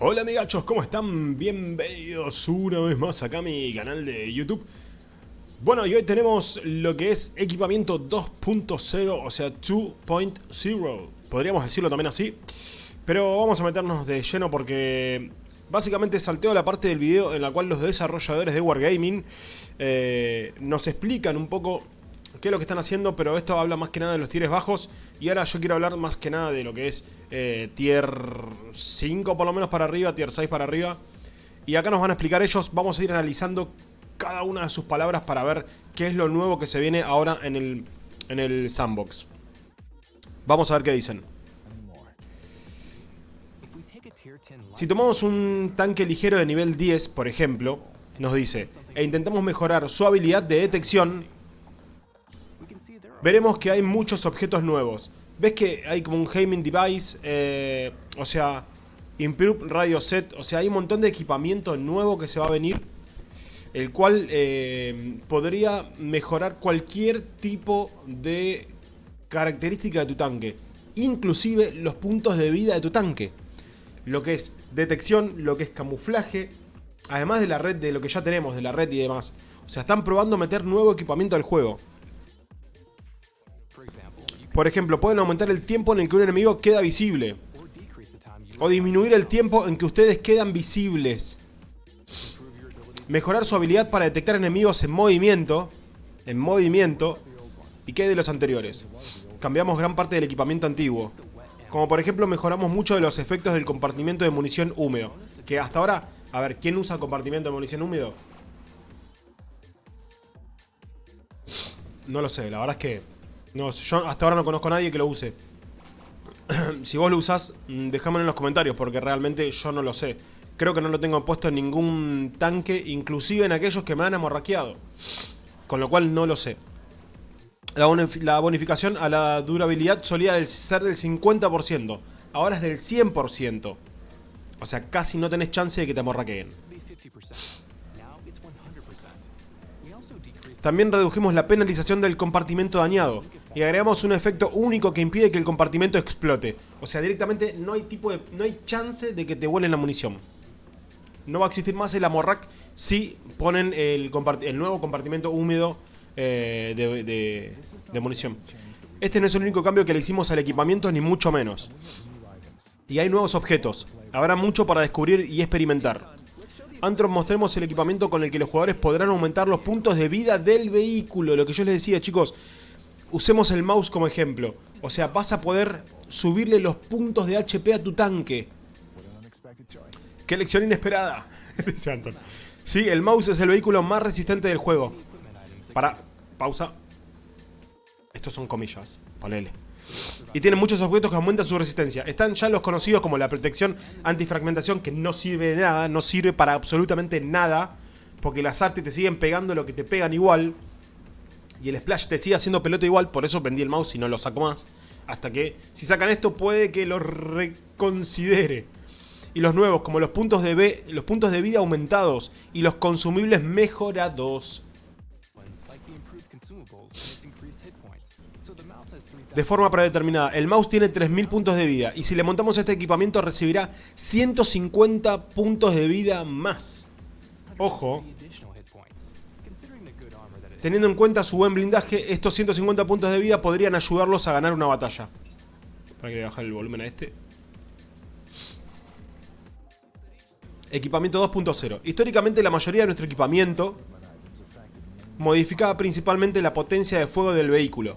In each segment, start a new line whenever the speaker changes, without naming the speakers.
Hola amigachos, ¿cómo están? Bienvenidos una vez más acá a mi canal de YouTube Bueno, y hoy tenemos lo que es equipamiento 2.0, o sea 2.0 Podríamos decirlo también así Pero vamos a meternos de lleno porque Básicamente salteo la parte del video en la cual los desarrolladores de Wargaming eh, Nos explican un poco qué es lo que están haciendo, pero esto habla más que nada de los tieres bajos. Y ahora yo quiero hablar más que nada de lo que es eh, tier 5 por lo menos para arriba, tier 6 para arriba. Y acá nos van a explicar ellos, vamos a ir analizando cada una de sus palabras para ver qué es lo nuevo que se viene ahora en el, en el sandbox. Vamos a ver qué dicen. Si tomamos un tanque ligero de nivel 10, por ejemplo, nos dice, e intentamos mejorar su habilidad de detección veremos que hay muchos objetos nuevos. ¿Ves que hay como un Gaming Device? Eh, o sea, Improve Radio Set. O sea, hay un montón de equipamiento nuevo que se va a venir. El cual eh, podría mejorar cualquier tipo de característica de tu tanque. Inclusive los puntos de vida de tu tanque. Lo que es detección, lo que es camuflaje. Además de la red, de lo que ya tenemos, de la red y demás. O sea, están probando meter nuevo equipamiento al juego. Por ejemplo, pueden aumentar el tiempo en el que un enemigo queda visible. O disminuir el tiempo en que ustedes quedan visibles. Mejorar su habilidad para detectar enemigos en movimiento. En movimiento. ¿Y qué de los anteriores? Cambiamos gran parte del equipamiento antiguo. Como por ejemplo mejoramos mucho de los efectos del compartimiento de munición húmedo. Que hasta ahora... A ver, ¿quién usa compartimiento de munición húmedo? No lo sé, la verdad es que no, yo hasta ahora no conozco a nadie que lo use. si vos lo usás, mm, déjamelo en los comentarios, porque realmente yo no lo sé. Creo que no lo tengo puesto en ningún tanque, inclusive en aquellos que me han amorraqueado. Con lo cual no lo sé. La, bonificación a la durabilidad solía ser del 50%. Ahora es del 100%. O sea, casi no tenés chance de que te amorraqueen. También redujimos la penalización del compartimento dañado y agregamos un efecto único que impide que el compartimento explote. O sea, directamente no hay tipo de, no hay chance de que te vuelen la munición. No va a existir más el amorrac si ponen el, nuevo compartimento húmedo eh, de, de munición. Este no es el único cambio que le hicimos al equipamiento, ni mucho menos. Y hay nuevos objetos. Habrá mucho para descubrir y experimentar. Antron mostremos el equipamiento con el que los jugadores podrán aumentar los puntos de vida del vehículo. Lo que yo les decía, chicos, usemos el mouse como ejemplo. O sea, vas a poder subirle los puntos de HP a tu tanque. ¡Qué lección inesperada! Dice Anton. Sí, el mouse es el vehículo más resistente del juego. Para, pausa. Estos son comillas, ponele. Y tiene muchos objetos que aumentan su resistencia. Están ya los conocidos como la protección antifragmentación, que no sirve de nada, no sirve para absolutamente nada. Porque las artes te siguen pegando lo que te pegan igual. Y el splash te sigue haciendo pelota igual, por eso vendí el mouse y no lo saco más. Hasta que, si sacan esto, puede que lo reconsidere. Y los nuevos, como los puntos de, los puntos de vida aumentados y los consumibles mejorados. de forma predeterminada. El mouse tiene 3000 puntos de vida y si le montamos este equipamiento recibirá 150 puntos de vida más. Ojo. Teniendo en cuenta su buen blindaje, estos 150 puntos de vida podrían ayudarlos a ganar una batalla. Para que le bajar el volumen a este. Equipamiento 2.0. Históricamente la mayoría de nuestro equipamiento modificaba principalmente la potencia de fuego del vehículo.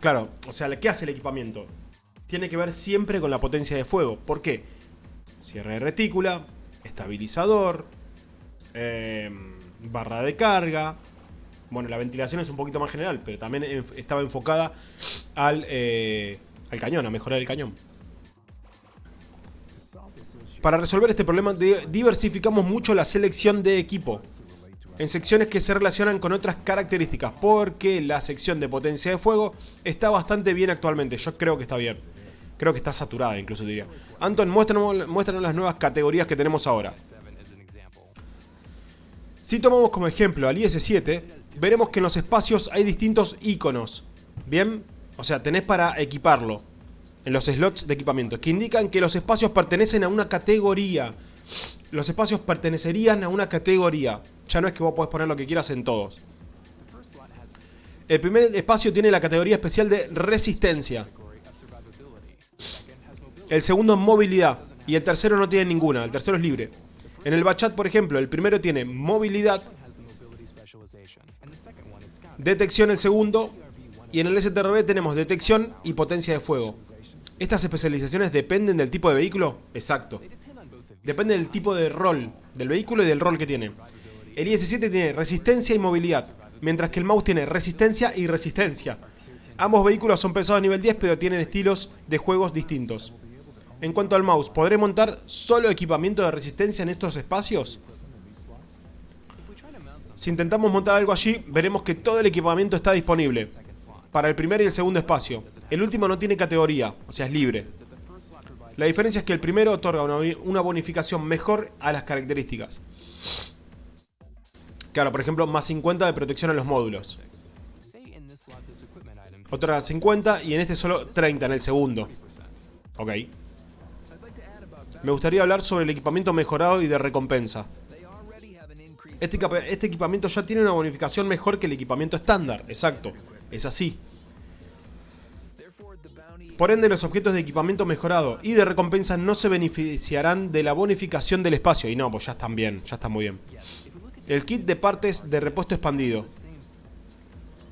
Claro, o sea, ¿qué hace el equipamiento? Tiene que ver siempre con la potencia de fuego. ¿Por qué? Cierre de retícula, estabilizador, em, barra de carga. Bueno, la ventilación es un poquito más general, pero también estaba enfocada al, eh, al cañón, a mejorar el cañón. Para resolver este problema diversificamos mucho la selección de equipo en secciones que se relacionan con otras características, porque la sección de potencia de fuego está bastante bien actualmente, yo creo que está bien. Creo que está saturada incluso diría. Anton, muéstranos, muéstranos las nuevas categorías que tenemos ahora. Si tomamos como ejemplo al IS-7, veremos que en los espacios hay distintos iconos. ¿Bien? O sea, tenés para equiparlo. en los slots de equipamiento, que indican que los espacios pertenecen a una categoría. Los espacios pertenecerían a una categoría. Ya no es que vos podés poner lo que quieras en todos. El primer espacio tiene la categoría especial de resistencia. El segundo movilidad. Y el tercero no tiene ninguna, el tercero es libre. En el Bachat, por ejemplo, el primero tiene movilidad, detección el segundo, y en el STRB tenemos detección y potencia de fuego. ¿Estas especializaciones dependen del tipo de vehículo? Exacto. Depende del tipo de rol del vehículo y del rol que tiene. El IS-7 tiene resistencia y movilidad, mientras que el mouse tiene resistencia y resistencia. Ambos vehículos son pensados a nivel 10, pero tienen estilos de juegos distintos. En cuanto al mouse, ¿podré montar solo equipamiento de resistencia en estos espacios? Si intentamos montar algo allí, veremos que todo el equipamiento está disponible para el primer y el segundo espacio. El último no tiene categoría, o sea, es libre. La diferencia es que el primero otorga una bonificación mejor a las características. Claro, por ejemplo, más 50 de protección a los módulos. Otra 50 y en este solo 30 en el segundo. Ok. Me gustaría hablar sobre el equipamiento mejorado y de recompensa. Este, este, equipamiento ya tiene una bonificación mejor que el equipamiento estándar, exacto, es así. Por ende, los objetos de equipamiento mejorado y de recompensa no se beneficiarán de la bonificación del espacio. Y no, pues ya están bien, ya están muy bien. El kit de partes de repuesto expandido.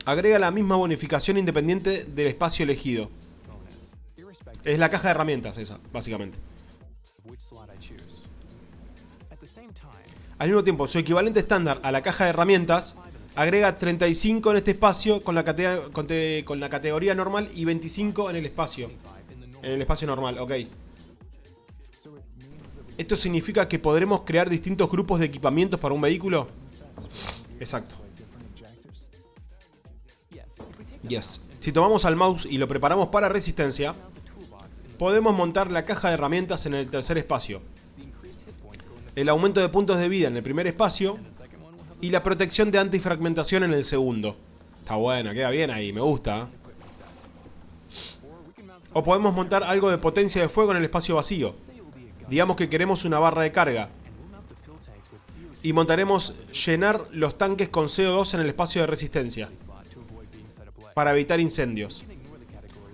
Agrega la misma bonificación independiente del espacio elegido. Es la caja de herramientas esa, básicamente. Al mismo tiempo, su equivalente estándar a la caja de herramientas agrega 35 en este espacio con la, con la categoría normal y 25 en el espacio. En el espacio normal, ok. ¿Esto significa que podremos crear distintos grupos de equipamientos para un vehículo? Exacto. Yes. Si tomamos al mouse y lo preparamos para resistencia, podemos montar la caja de herramientas en el tercer espacio. El aumento de puntos de vida en el primer espacio y la protección de antifragmentación en el segundo. Está bueno, queda bien ahí, me gusta. O podemos montar algo de potencia de fuego en el espacio vacío. Digamos que queremos una barra de carga. Y montaremos llenar los tanques con CO2 en el espacio de resistencia. Para evitar incendios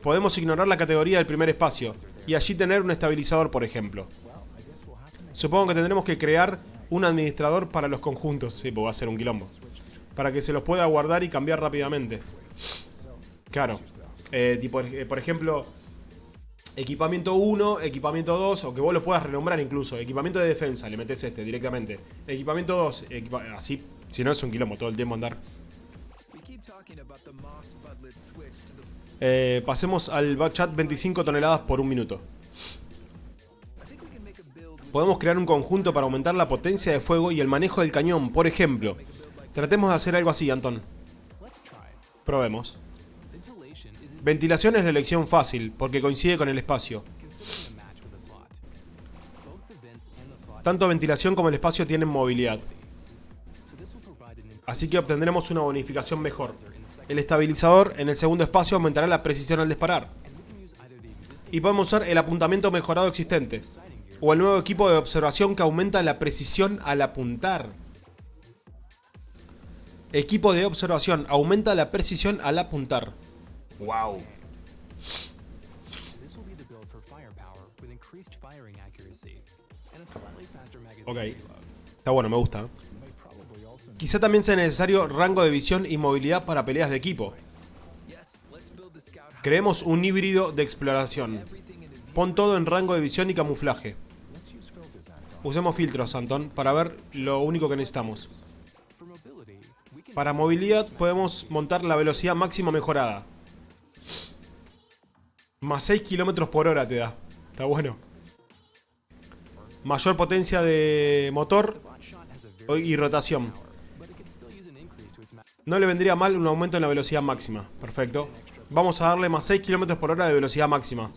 podemos ignorar la categoría del primer espacio y allí tener un estabilizador, por ejemplo. Supongo que tendremos que crear un administrador para los conjuntos. Sí, pues va a ser un quilombo. Para que se los pueda guardar y cambiar rápidamente. Claro. Eh, tipo, eh, por ejemplo, equipamiento 1, equipamiento 2, o que vos lo puedas renombrar incluso. Equipamiento de defensa, le metes este directamente. Equipamiento 2, así, si no es un quilombo todo el tiempo andar. Eh, pasemos al chat 25 toneladas por un minuto. Podemos crear un conjunto para aumentar la potencia de fuego y el manejo del cañón, por ejemplo. Tratemos de hacer algo así, Anton. Probemos. Ventilación es la elección fácil, porque coincide con el espacio. Tanto ventilación como el espacio tienen movilidad. Así que obtendremos una bonificación mejor. El estabilizador en el segundo espacio aumentará la precisión al disparar. Y podemos usar el apuntamiento mejorado existente. O el nuevo equipo de observación que aumenta la precisión al apuntar. Equipo de observación aumenta la precisión al apuntar. Wow. Ok. Está bueno, me gusta. Quizá también sea necesario rango de visión y movilidad para peleas de equipo. Creemos un híbrido de exploración. Pon todo en rango de visión y camuflaje. Usemos filtros, Anton, para ver lo único que necesitamos. Para movilidad podemos montar la velocidad máxima mejorada. Más 6 km por hora te da. Está bueno. Mayor potencia de motor y rotación. No le vendría mal un aumento en la velocidad máxima. Perfecto. Vamos a darle más 6 km por hora de velocidad máxima.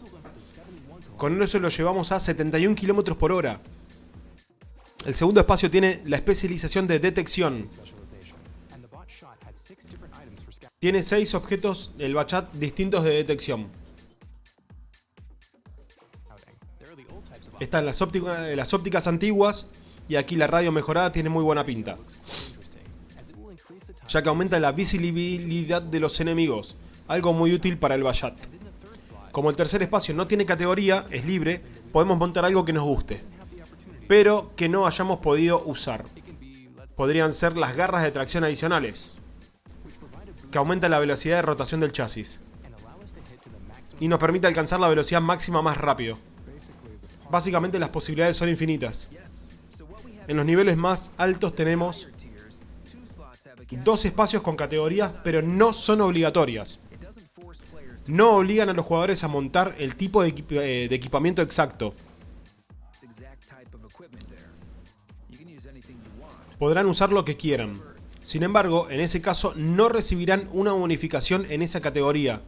Con eso lo llevamos a 71 km por hora. El segundo espacio tiene la especialización de detección. Tiene 6 objetos, el bachat, distintos de detección. Están las ópticas, las ópticas antiguas y aquí la radio mejorada tiene muy buena pinta. Ya que aumenta la visibilidad de los enemigos, algo muy útil para el Bayat. Como el tercer espacio no tiene categoría, es libre, podemos montar algo que nos guste, pero que no hayamos podido usar. Podrían ser las garras de tracción adicionales, que aumentan la velocidad de rotación del chasis y nos permite alcanzar la velocidad máxima más rápido. Básicamente las posibilidades son infinitas. En los niveles más altos tenemos dos espacios con categorías, pero no son obligatorias. No obligan a los jugadores a montar el tipo de, eh, equipamiento exacto. Podrán usar lo que quieran. Sin embargo, en ese caso no recibirán una bonificación en esa categoría,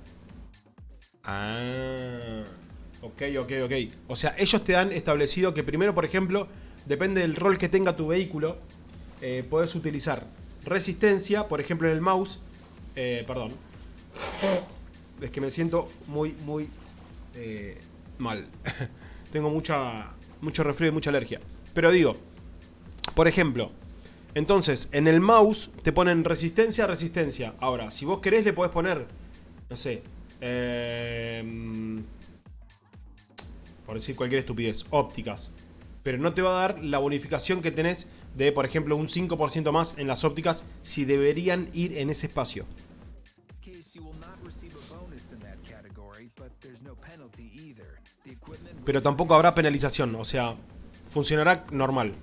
Ah, ok, ok, ok. O sea, ellos te han establecido que primero, por ejemplo, depende del rol que tenga tu vehículo, eh, puedes utilizar resistencia, por ejemplo en el mouse, eh, perdón, es que me siento muy, muy eh, mal. Tengo mucha, mucho resfrío y mucha alergia. Pero digo, por ejemplo, entonces en el mouse te ponen resistencia, resistencia. Ahora, si vos querés le podés poner, no sé, Em, por decir cualquier estupidez, ópticas. Pero no te va a dar la bonificación que tenés de, por ejemplo, un 5% más en las ópticas si deberían ir en ese espacio. Pero tampoco habrá penalización, o sea, funcionará normal.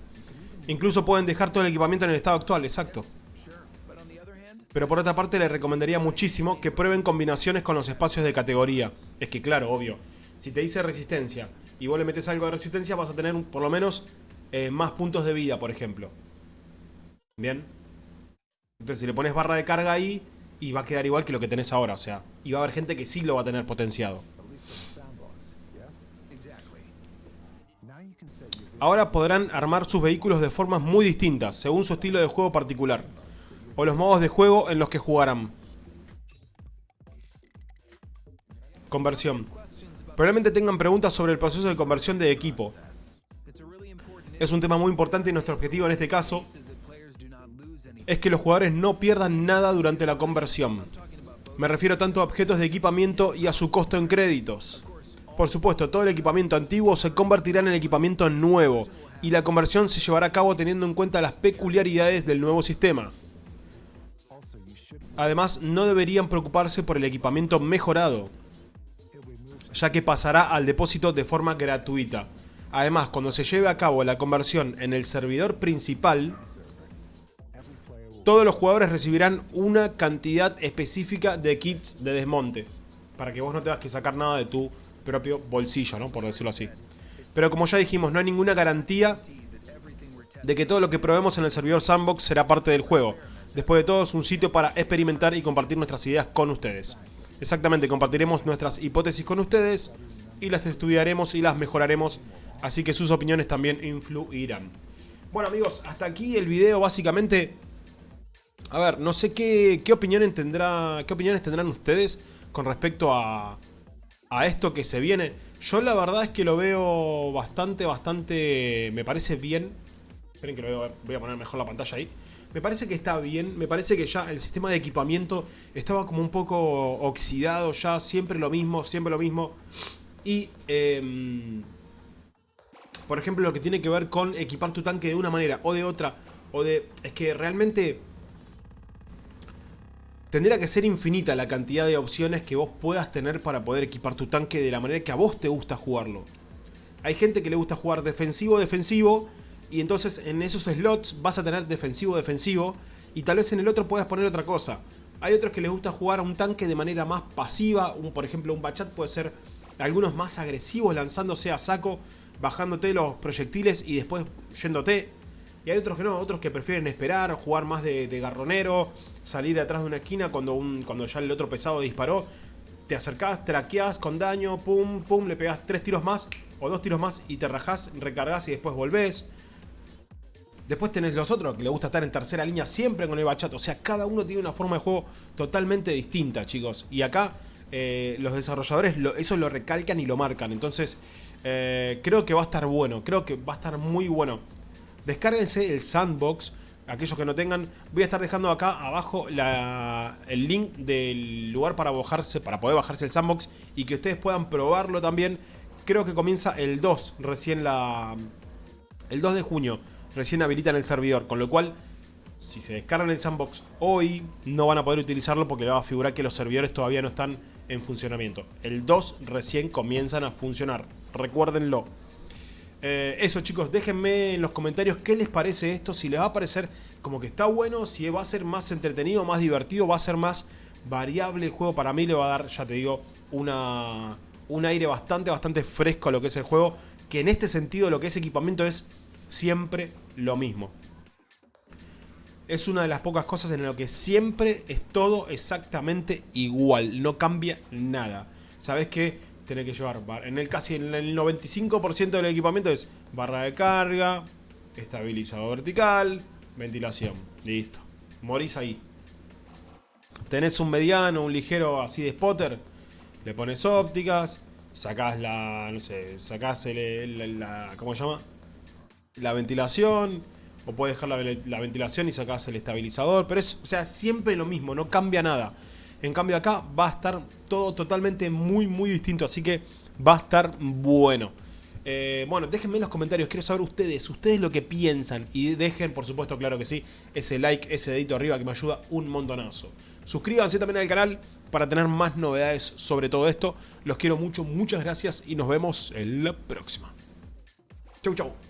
Incluso pueden dejar todo el equipamiento en el estado actual, exacto. Pero por otra parte le recomendaría muchísimo que prueben combinaciones con los espacios de categoría. Es que claro, obvio, si te dice resistencia y vos le metes algo de resistencia vas a tener por lo menos eh, más puntos de vida, por ejemplo. ¿Bien? Entonces si le pones barra de carga ahí y va a quedar igual que lo que tenés ahora, o sea, y va a haber gente que sí lo va a tener potenciado. Ahora podrán armar sus vehículos de formas muy distintas, según su estilo de juego particular o los modos de juego en los que jugarán. Conversión. Probablemente tengan preguntas sobre el proceso de conversión de equipo. Es un tema muy importante y nuestro objetivo en este caso es que los jugadores no pierdan nada durante la conversión. Me refiero tanto a objetos de equipamiento y a su costo en créditos. Por supuesto, todo el equipamiento antiguo se convertirá en el equipamiento nuevo, y la conversión se llevará a cabo teniendo en cuenta las peculiaridades del nuevo sistema. Además, no deberían preocuparse por el equipamiento mejorado, ya que pasará al depósito de forma gratuita. Además, cuando se lleve a cabo la conversión en el servidor principal, todos los jugadores recibirán una cantidad específica de kits de desmonte, para que vos no tengas que sacar nada de tu propio bolsillo, ¿no? por decirlo así. Pero como ya dijimos, no hay ninguna garantía de que todo lo que probemos en el servidor Sandbox será parte del juego. Después de todo es un sitio para experimentar y compartir nuestras ideas con ustedes. Exactamente, compartiremos nuestras hipótesis con ustedes y las estudiaremos y las mejoraremos, así que sus opiniones también influirán. Bueno amigos, hasta aquí el video básicamente... A ver, no sé qué, qué, tendrá, qué opiniones tendrán ustedes con respecto a, a esto que se viene. Yo la verdad es que lo veo bastante, bastante... Me parece bien. Esperen que lo voy a poner mejor la pantalla ahí. Me parece que está bien, me parece que ya el sistema de equipamiento estaba como un poco oxidado ya, siempre lo mismo, siempre lo mismo. Y, em, por ejemplo, lo que tiene que ver con equipar tu tanque de una manera o de otra, o de... Es que realmente tendría que ser infinita la cantidad de opciones que vos puedas tener para poder equipar tu tanque de la manera que a vos te gusta jugarlo. Hay gente que le gusta jugar defensivo-defensivo y entonces en esos slots vas a tener defensivo-defensivo y tal vez en el otro puedas poner otra cosa. Hay otros que les gusta jugar a un tanque de manera más pasiva, un, por ejemplo un bachat puede ser algunos más agresivos lanzándose a saco, bajándote los proyectiles y después yéndote. Y hay otros que no, otros que prefieren esperar, jugar más de, garronero, salir atrás de una esquina cuando, un, cuando ya el otro pesado disparó. Te acercás, traqueás con daño, pum, pum, le pegás tres tiros más o dos tiros más y te rajás, recargas y después volvés. Después tenés los otros que le gusta estar en tercera línea siempre con el bachata. O sea, cada uno tiene una forma de juego totalmente distinta, chicos. Y acá eh, los desarrolladores eso lo recalcan y lo marcan. Entonces, eh, creo que va a estar bueno, creo que va a estar muy bueno. Descárguense el sandbox, aquellos que no tengan. Voy a estar dejando acá abajo el link del lugar para bajarse, para poder bajarse el sandbox y que ustedes puedan probarlo también. Creo que comienza el 2, recién la... El 2 de junio, recién habilitan el servidor, con lo cual si se descargan el sandbox hoy, no van a poder utilizarlo porque le va a figurar que los servidores todavía no están en funcionamiento. El 2 recién comienzan a funcionar, recuérdenlo. Eh, eso chicos, déjenme en los comentarios qué les parece esto, si les va a parecer como que está bueno, si va a ser más entretenido, más divertido, va a ser más variable el juego. Para mí le va a dar, ya te digo, una, un aire bastante, bastante fresco a lo que es el juego. Que en este sentido lo que es equipamiento es siempre lo mismo es una de las pocas cosas en lo que siempre es todo exactamente igual, no cambia nada. Sabes que tenés que llevar, en el casi en el 95% del equipamiento es barra de carga, estabilizador vertical, ventilación, listo. Morís ahí. Tenés un mediano, un ligero así de spotter, le pones ópticas, sacás la, no sé, sacás la ¿cómo se llama? La ventilación, o puedes dejar la, ventilación y sacas el estabilizador, pero es, o sea, siempre lo mismo, no cambia nada. En cambio acá va a estar todo totalmente muy muy distinto, así que va a estar bueno. Eh, bueno, déjenme en los comentarios, quiero saber ustedes, ustedes lo que piensan y dejen, por supuesto, claro que sí, ese like, ese dedito arriba que me ayuda un montonazo. Suscríbanse también al canal para tener más novedades sobre todo esto. Los quiero mucho, muchas gracias y nos vemos en la próxima. Chau, chau.